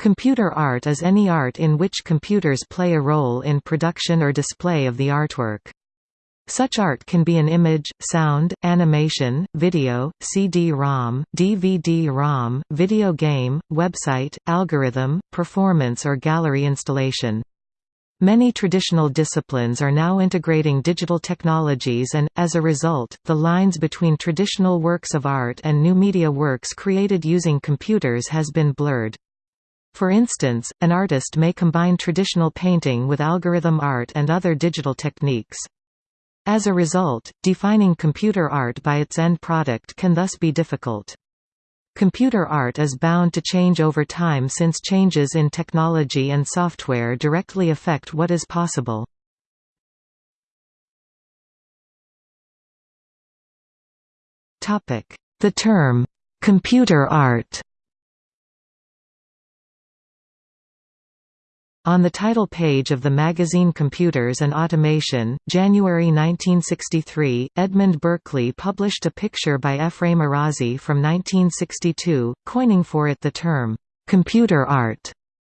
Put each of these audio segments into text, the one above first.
Computer art is any art in which computers play a role in production or display of the artwork. Such art can be an image, sound, animation, video, CD-ROM, DVD-ROM, video game, website, algorithm, performance or gallery installation. Many traditional disciplines are now integrating digital technologies and, as a result, the lines between traditional works of art and new media works created using computers has been blurred. For instance, an artist may combine traditional painting with algorithm art and other digital techniques. As a result, defining computer art by its end product can thus be difficult. Computer art is bound to change over time since changes in technology and software directly affect what is possible. The term, "'computer art' On the title page of the magazine Computers and Automation, January 1963, Edmund Berkeley published a picture by Ephraim Arazi from 1962, coining for it the term, "'computer art'".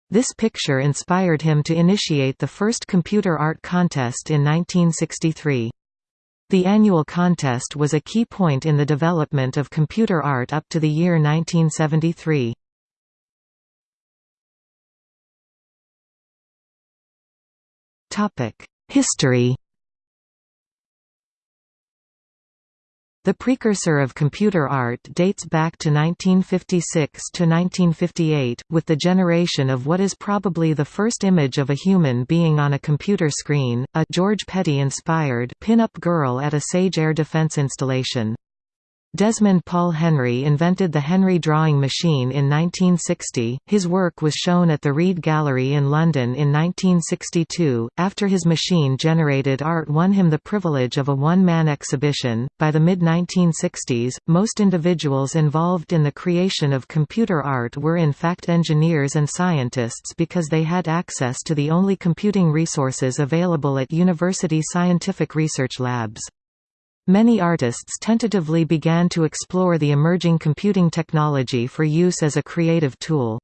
This picture inspired him to initiate the first computer art contest in 1963. The annual contest was a key point in the development of computer art up to the year 1973. History The precursor of computer art dates back to 1956 to 1958, with the generation of what is probably the first image of a human being on a computer screen, a George Petty-inspired pin-up girl at a Sage air defense installation. Desmond Paul Henry invented the Henry drawing machine in 1960. His work was shown at the Reid Gallery in London in 1962. After his machine generated art won him the privilege of a one man exhibition, by the mid 1960s, most individuals involved in the creation of computer art were in fact engineers and scientists because they had access to the only computing resources available at university scientific research labs. Many artists tentatively began to explore the emerging computing technology for use as a creative tool.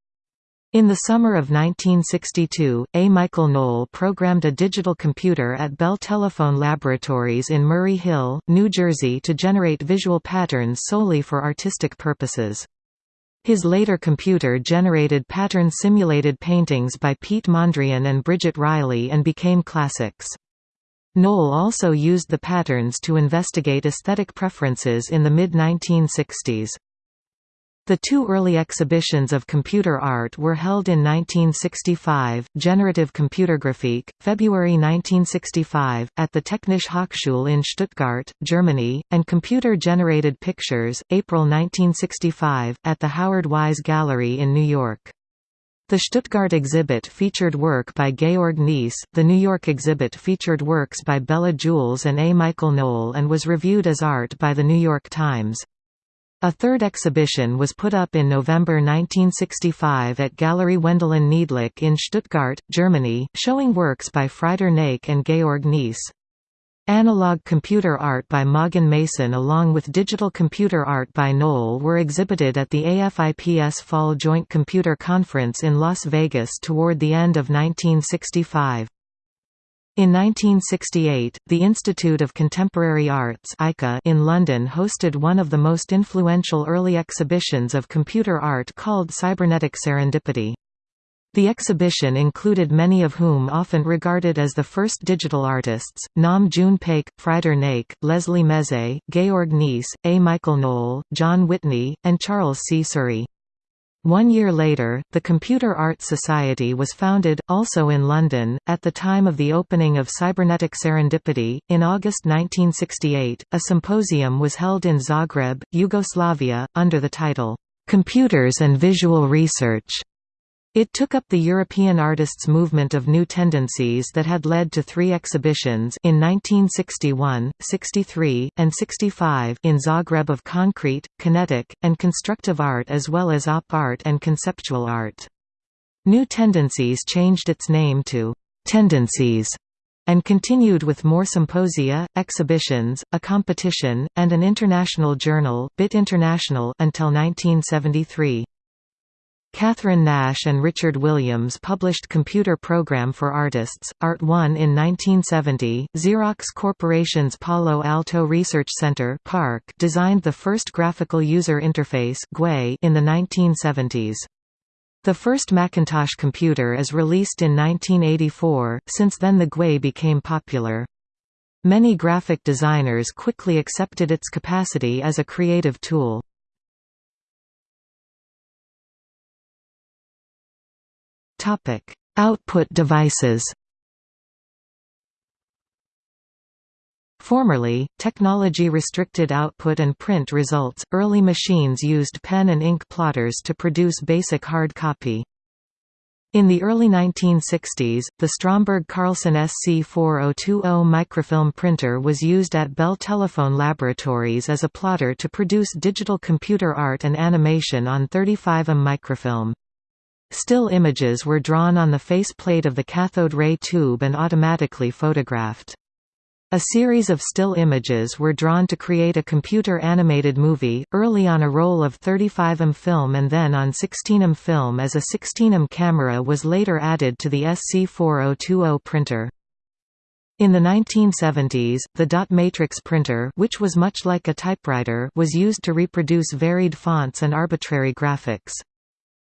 In the summer of 1962, A. Michael Noll programmed a digital computer at Bell Telephone Laboratories in Murray Hill, New Jersey to generate visual patterns solely for artistic purposes. His later computer generated pattern-simulated paintings by Piet Mondrian and Bridget Riley and became classics. Noll also used the patterns to investigate aesthetic preferences in the mid-1960s. The two early exhibitions of computer art were held in 1965, Generative Computergrafik, February 1965, at the Technische Hochschule in Stuttgart, Germany, and Computer-Generated Pictures, April 1965, at the Howard Wise Gallery in New York. The Stuttgart exhibit featured work by Georg Nees, the New York exhibit featured works by Bela Julesz and A. Michael Noll and was reviewed as art by The New York Times. A third exhibition was put up in November 1965 at Gallery Wendelin Niedlich in Stuttgart, Germany, showing works by Frieder Nake and Georg Nees. Analog computer art by Maughan Mason along with digital computer art by Noll were exhibited at the AFIPS Fall Joint Computer Conference in Las Vegas toward the end of 1965. In 1968, the Institute of Contemporary Arts in London hosted one of the most influential early exhibitions of computer art called Cybernetic Serendipity. The exhibition included many of whom often regarded as the first digital artists, Nam June Paik, Frieder Nake, Leslie Mezei, Georg Nees, A. Michael Noll, John Whitney, and Charles C. Csuri. One year later, the Computer Arts Society was founded, also in London, at the time of the opening of Cybernetic Serendipity. In August 1968, a symposium was held in Zagreb, Yugoslavia, under the title, Computers and Visual Research. It took up the European artists' movement of new tendencies that had led to three exhibitions in 1961, 63, and 65 in Zagreb of concrete, kinetic, and constructive art as well as op art and conceptual art. New Tendencies changed its name to «Tendencies» and continued with more symposia, exhibitions, a competition, and an international journal, BIT International until 1973. Katherine Nash and Richard Williams published Computer Program for Artists, Art 1 in 1970. Xerox Corporation's Palo Alto Research Center PARC designed the first graphical user interface in the 1970s. The first Macintosh computer is released in 1984, since then the GUI became popular. Many graphic designers quickly accepted its capacity as a creative tool. Output devices Formerly, technology restricted output and print results. Early machines used pen and ink plotters to produce basic hard copy. In the early 1960s, the Stromberg Carlson SC4020 microfilm printer was used at Bell Telephone Laboratories as a plotter to produce digital computer art and animation on 35mm microfilm. Still images were drawn on the faceplate of the cathode ray tube and automatically photographed. A series of still images were drawn to create a computer-animated movie, early on a roll of 35mm film and then on 16mm film as a 16mm camera was later added to the SC4020 printer. In the 1970s, the dot matrix printer which was much like a typewriter was used to reproduce varied fonts and arbitrary graphics.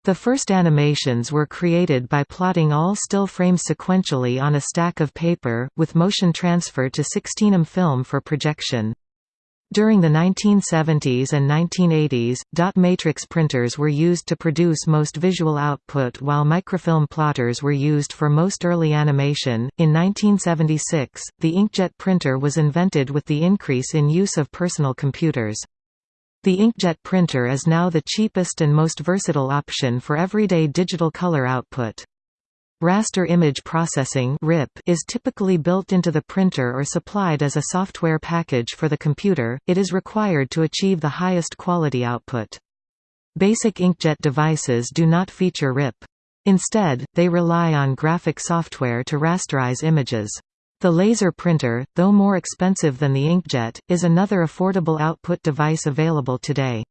The first animations were created by plotting all still frames sequentially on a stack of paper, with motion transfer to 16mm film for projection. During the 1970s and 1980s, dot matrix printers were used to produce most visual output while microfilm plotters were used for most early animation. In 1976, the inkjet printer was invented with the increase in use of personal computers. The inkjet printer is now the cheapest and most versatile option for everyday digital color output. Raster image processing is typically built into the printer or supplied as a software package for the computer, it is required to achieve the highest quality output. Basic inkjet devices do not feature RIP. Instead, they rely on graphic software to rasterize images. The laser printer, though more expensive than the inkjet, is another affordable output device available today.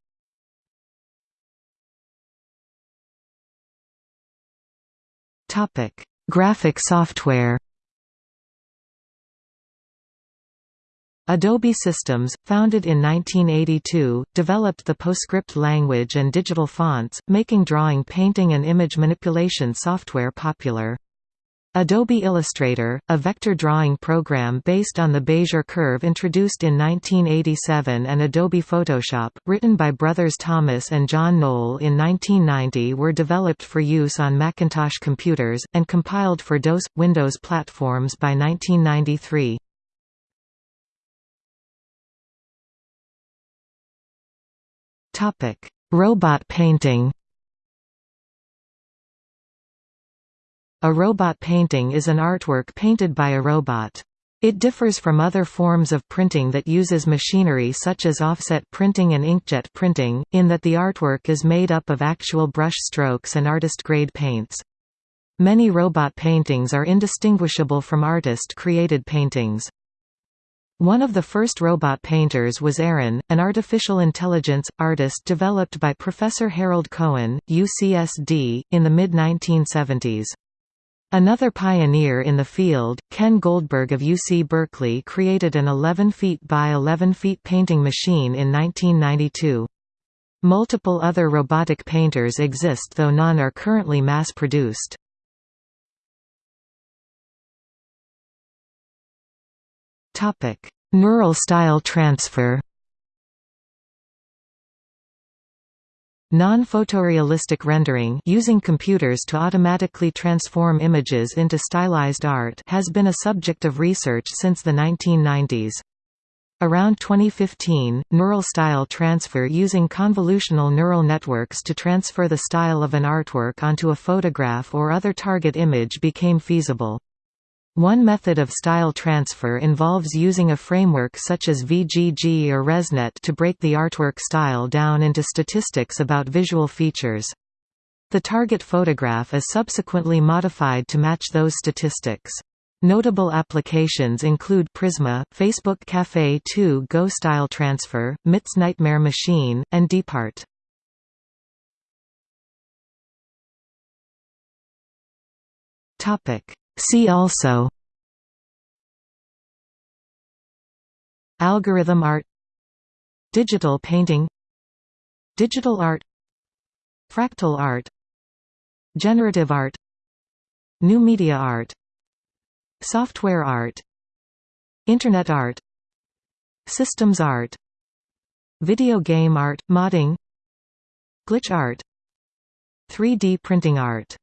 Topic: Graphic software Adobe Systems, founded in 1982, developed the PostScript language and digital fonts, making drawing painting and image manipulation software popular. Adobe Illustrator, a vector drawing program based on the Bezier curve introduced in 1987 and Adobe Photoshop, written by brothers Thomas and John Knoll in 1990 were developed for use on Macintosh computers, and compiled for DOS – Windows platforms by 1993. Robot painting A robot painting is an artwork painted by a robot. It differs from other forms of printing that uses machinery such as offset printing and inkjet printing, in that the artwork is made up of actual brush strokes and artist-grade paints. Many robot paintings are indistinguishable from artist-created paintings. One of the first robot painters was Aaron, an artificial intelligence artist developed by Professor Harold Cohen, UCSD, in the mid-1970s. Another pioneer in the field, Ken Goldberg of UC Berkeley created an 11 feet by 11 feet painting machine in 1992. Multiple other robotic painters exist though none are currently mass-produced. Neural style transfer Non-photorealistic rendering using computers to automatically transform images into stylized art has been a subject of research since the 1990s. Around 2015, neural style transfer using convolutional neural networks to transfer the style of an artwork onto a photograph or other target image became feasible. One method of style transfer involves using a framework such as VGG or ResNet to break the artwork style down into statistics about visual features. The target photograph is subsequently modified to match those statistics. Notable applications include Prisma, Facebook Café 2 Go Style Transfer, MIT's Nightmare Machine, and DeepArt. See also Algorithm art Digital painting Digital art Fractal art Generative art New media art Software art Internet art Systems art Video game art, modding Glitch art 3D printing art